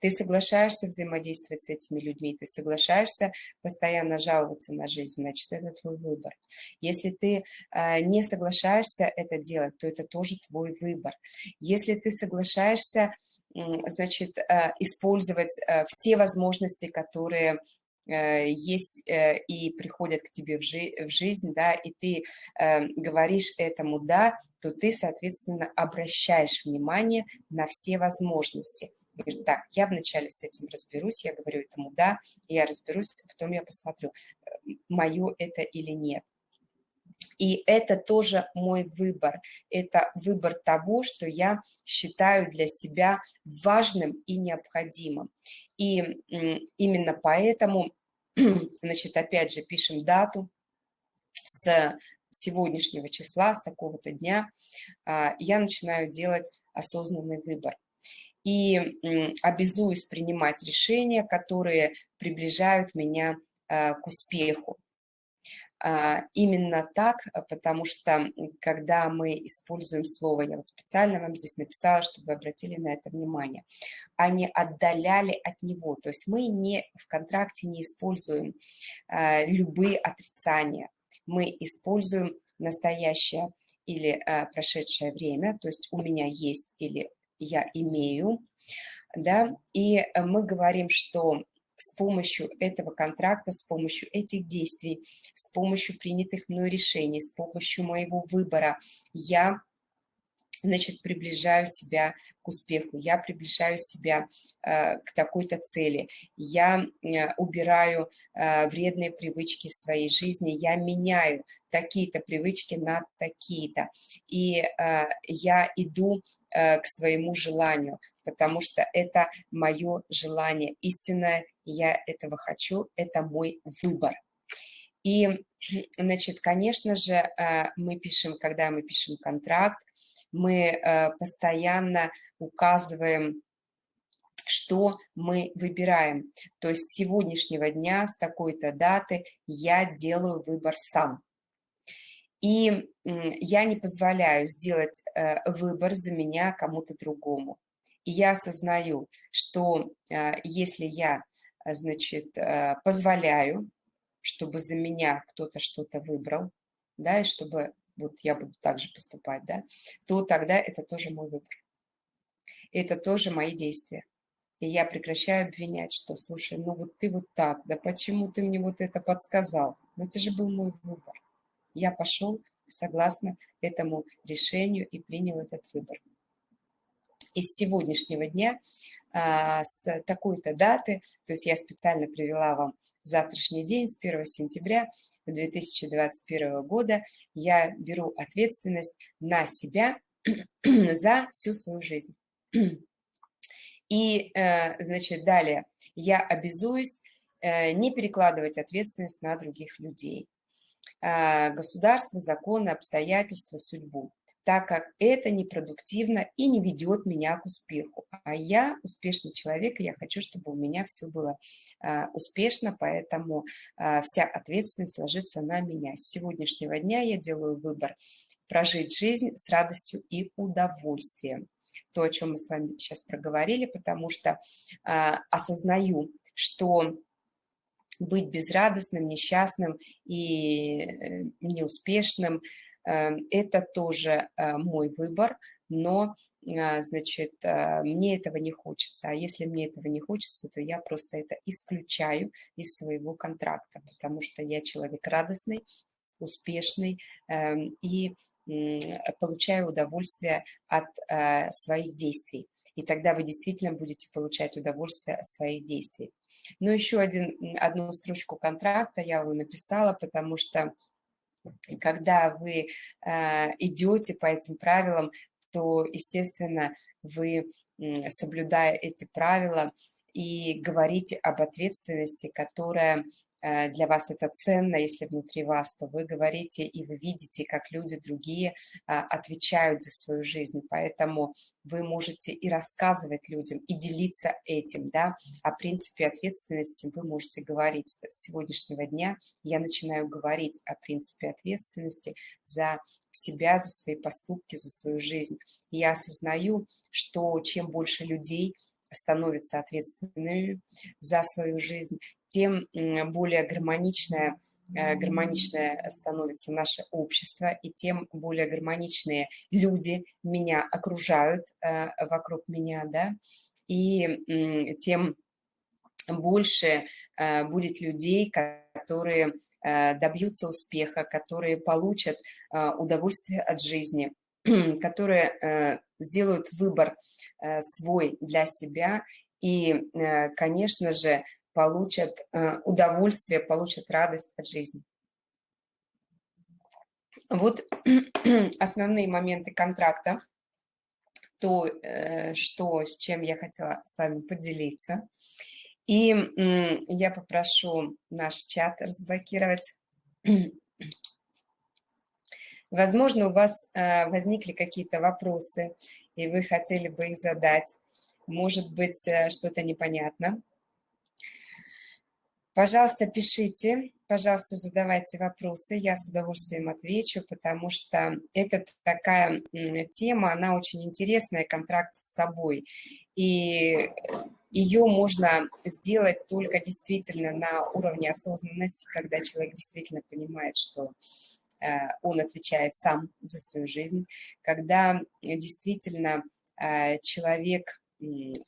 Ты соглашаешься взаимодействовать с этими людьми, ты соглашаешься постоянно жаловаться на жизнь, значит, это твой выбор. Если ты э, не соглашаешься это делать, то это тоже твой выбор. Если ты соглашаешься, э, значит, э, использовать э, все возможности, которые Э, есть и приходят к тебе в, жи в жизнь, да, и ты говоришь этому «да», то ты, соответственно, обращаешь внимание на все возможности. Говорю, так, я вначале с этим разберусь, я говорю этому «да», я разберусь, потом я посмотрю. мое это или нет. И это тоже мой выбор. Это выбор того, что я считаю для себя важным и необходимым. И именно поэтому, (clears throat) значит, опять же, пишем дату с сегодняшнего числа, с такого-то дня, а, я начинаю делать осознанный выбор. И обязуюсь принимать решения, которые приближают меня а, к успеху. А, именно так, потому что когда мы используем слово, я вот специально вам здесь написала, чтобы вы обратили на это внимание, они отдаляли от него, то есть мы не в контракте не используем любые отрицания, мы используем настоящее или э, прошедшее время, то есть у меня есть или я имею, да, и мы говорим, что с помощью этого контракта, с помощью этих действий, с помощью принятых мной решений, с помощью моего выбора я значит, приближаю себя к успеху, я приближаю себя э, к такой-то цели, я э, убираю э, вредные привычки своей жизни, я меняю такие-то привычки на такие-то, и э, я иду э, к своему желанию, потому что это мое желание истинное, я этого хочу, это мой выбор. И, (clears throat) значит, конечно же, э, мы пишем, когда мы пишем контракт, мы э, постоянно указываем, что мы выбираем. То есть с сегодняшнего дня, с такой-то даты я делаю выбор сам. И я не позволяю сделать э, выбор за меня кому-то другому. Я осознаю, что э, если я, значит, позволяю, чтобы за меня кто-то что-то выбрал, да, и чтобы вот я буду также поступать, да, то тогда это тоже мой выбор. Это тоже мои действия. И я прекращаю обвинять, что, слушай, ну вот ты вот так, да почему ты мне вот это подсказал? Ну это же был мой выбор. Я пошел согласно этому решению и принял этот выбор. Из сегодняшнего дня, а, с такой-то даты, то есть я специально привела вам завтрашний день, с 1 сентября, 2021 года я беру ответственность на себя (clears throat) за всю свою жизнь. И, э, значит, далее я обязуюсь э, не перекладывать ответственность на других людей. А, государство, законы, обстоятельства, судьбу так как это непродуктивно и не ведет меня к успеху. А я успешный человек, и я хочу, чтобы у меня все было а, успешно, поэтому а, вся ответственность ложится на меня. С сегодняшнего дня я делаю выбор прожить жизнь с радостью и удовольствием. То, о чем мы с вами сейчас проговорили, потому что а, осознаю, что быть безрадостным, несчастным и э, неуспешным – это тоже э, мой выбор, но, а, значит, э, мне этого не хочется. А если мне этого не хочется, то я просто это исключаю из своего контракта, потому что я человек радостный, успешный эм, и получаю удовольствие от э, своих действий. И тогда вы действительно будете получать удовольствие от своих действий. Но еще один, одну строчку контракта я вам написала, потому что когда вы э, идете по этим правилам, то, естественно, вы, соблюдая эти правила и говорите об ответственности, которая для вас это ценно, если внутри вас, то вы говорите и вы видите, как люди другие а, отвечают за свою жизнь, поэтому вы можете и рассказывать людям, и делиться этим, да, о принципе ответственности вы можете говорить. С сегодняшнего дня я начинаю говорить о принципе ответственности за себя, за свои поступки, за свою жизнь. И я осознаю, что чем больше людей становятся ответственными за свою жизнь, тем более гармоничное, э, гармоничное становится наше общество, и тем более гармоничные люди меня окружают э, вокруг меня, да, и тем больше э, будет людей, которые добьются успеха, которые получат удовольствие от жизни, (clears throat) которые сделают выбор свой для себя. И, конечно же, получат э, удовольствие, получат радость от жизни. Вот (clears throat) основные моменты контракта, то, э, что, с чем я хотела с вами поделиться. И я попрошу наш чат разблокировать. (clears throat) Возможно, у вас э, возникли какие-то вопросы, и вы хотели бы их задать. Может быть, что-то непонятно. Пожалуйста, пишите, пожалуйста, задавайте вопросы, я с удовольствием отвечу, потому что это такая тема, она очень интересная, контракт с собой. И ее можно сделать только действительно на уровне осознанности, когда человек действительно понимает, что э, он отвечает сам за свою жизнь, когда действительно э, человек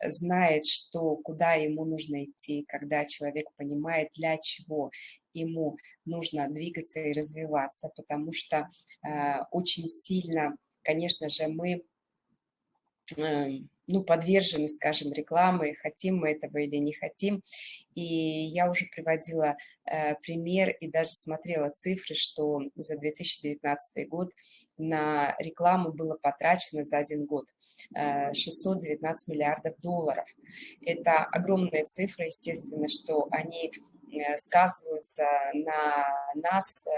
знает, что куда ему нужно идти, когда человек понимает, для чего ему нужно двигаться и развиваться, потому что э, очень сильно, конечно же, мы э, ну, подвержены, скажем, рекламы, хотим мы этого или не хотим. И я уже приводила э, пример и даже смотрела цифры, что за 2019 год на рекламу было потрачено за один год 619 э, миллиардов долларов. Это огромные цифры, естественно, что они сказываются на нас, э,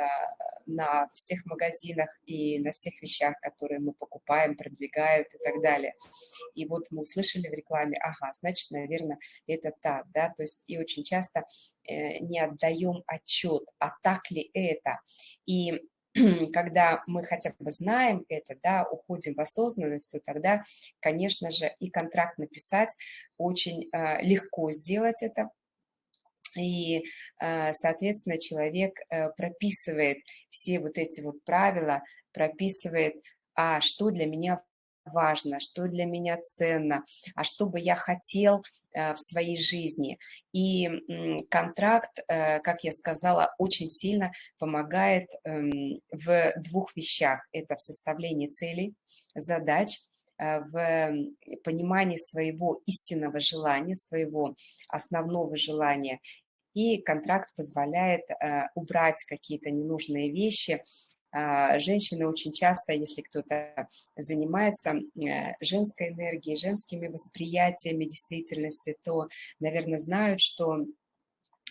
на всех магазинах и на всех вещах, которые мы покупаем, продвигают и так далее. И вот мы услышали в рекламе, ага, значит, наверное, это так, да, то есть и очень часто не отдаем отчет, а так ли это. И (clears throat) когда мы хотя бы знаем это, да, уходим в осознанность, то тогда, конечно же, и контракт написать очень э, легко сделать это. И, э, соответственно, человек э, прописывает все вот эти вот правила, прописывает, а что для меня важно, что для меня ценно, а что бы я хотел э, в своей жизни. И контракт, как я сказала, очень сильно помогает эм, в двух вещах. Это в составлении целей, задач, в понимании своего истинного желания, своего основного желания. И контракт позволяет убрать какие-то ненужные вещи, а, женщины очень часто, если кто-то занимается э, женской энергией, женскими восприятиями действительности, то, наверное, знают, что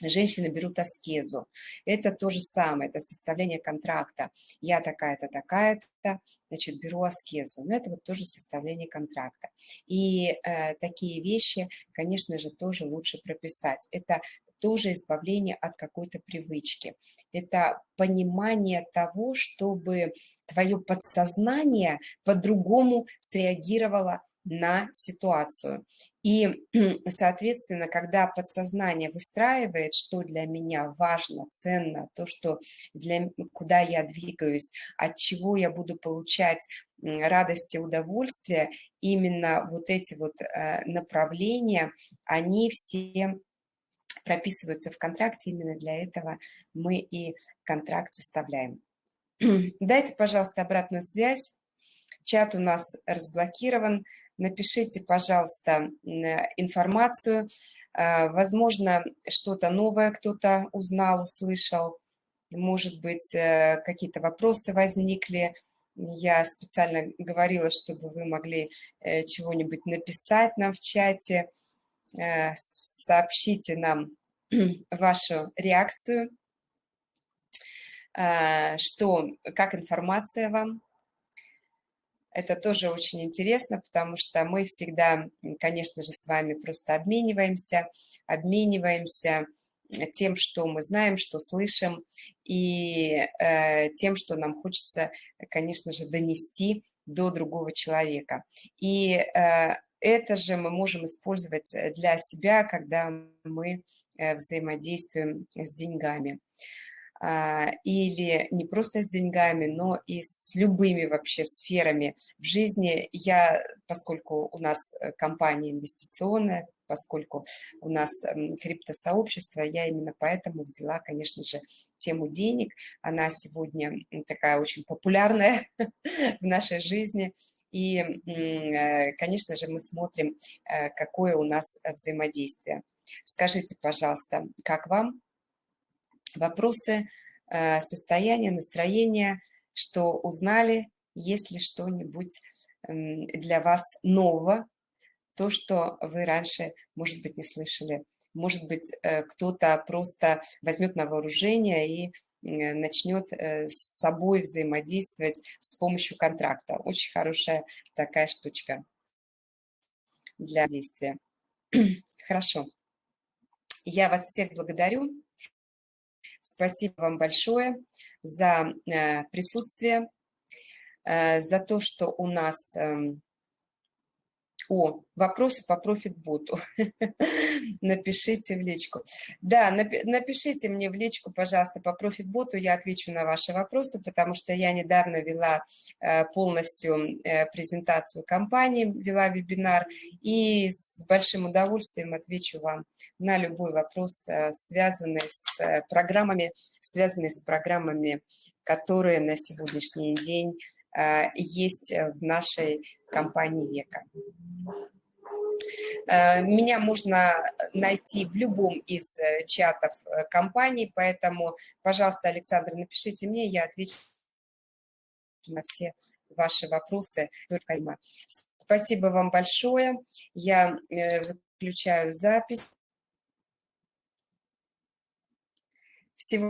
женщины берут аскезу. Это то же самое, это составление контракта. Я такая-то, такая-то, значит, беру аскезу. Но это вот тоже составление контракта. И э, такие вещи, конечно же, тоже лучше прописать. Это тоже избавление от какой-то привычки. Это понимание того, чтобы твое подсознание по-другому среагировало на ситуацию. И, (clears throat) соответственно, когда подсознание выстраивает, что для меня важно, ценно, то, что для, куда я двигаюсь, от чего я буду получать радость и удовольствие, именно вот эти вот э, направления, они все прописываются в контракте, именно для этого мы и контракт составляем. (clears throat) Дайте, пожалуйста, обратную связь. Чат у нас разблокирован. Напишите, пожалуйста, информацию. А, возможно, что-то новое кто-то узнал, услышал. Может быть, э, какие-то вопросы возникли. Я специально говорила, чтобы вы могли э, чего-нибудь написать нам в чате. Э, сообщите нам (clears throat) вашу реакцию, э, что, как информация вам. Это тоже очень интересно, потому что мы всегда, конечно же, с вами просто обмениваемся, обмениваемся тем, что мы знаем, что слышим, и э, тем, что нам хочется, конечно же, донести до другого человека. И э, это же мы можем использовать э, для себя, когда мы э, взаимодействуем с деньгами. А, или не просто с деньгами, но и с любыми вообще сферами в жизни. Я, поскольку у нас э, компания инвестиционная, поскольку у нас криптосообщество, я именно поэтому взяла, конечно же, тему денег. Она сегодня такая очень популярная (laughs) в нашей жизни. И, э, конечно же, мы смотрим, э, какое у нас взаимодействие. Скажите, пожалуйста, как вам? Вопросы, э, состояние, настроение, что узнали, есть ли что-нибудь для вас нового, то, что вы раньше, может быть, не слышали. Может быть, э, кто-то просто возьмет на вооружение и Э, начнет э, с собой взаимодействовать с помощью контракта. Очень хорошая такая штучка для действия. (clears throat) Хорошо. Я вас всех благодарю. Спасибо вам большое за э, присутствие, за то, что у нас эм, о, вопросы по профит-боту. (laughs) Напишите в личку. Да, напишите мне в личку, пожалуйста, по профит-боту, я отвечу на ваши вопросы, потому что я недавно вела э, полностью э, презентацию компании, вела вебинар, и с большим удовольствием отвечу вам на любой вопрос, э, связанный с программами, связанный с программами, которые на сегодняшний день есть в нашей компании «Века». Э, меня можно найти в любом из э, чатов э, компании, поэтому, пожалуйста, Александр, напишите мне, я отвечу на все ваши вопросы. Спасибо вам большое. Я выключаю запись. Всего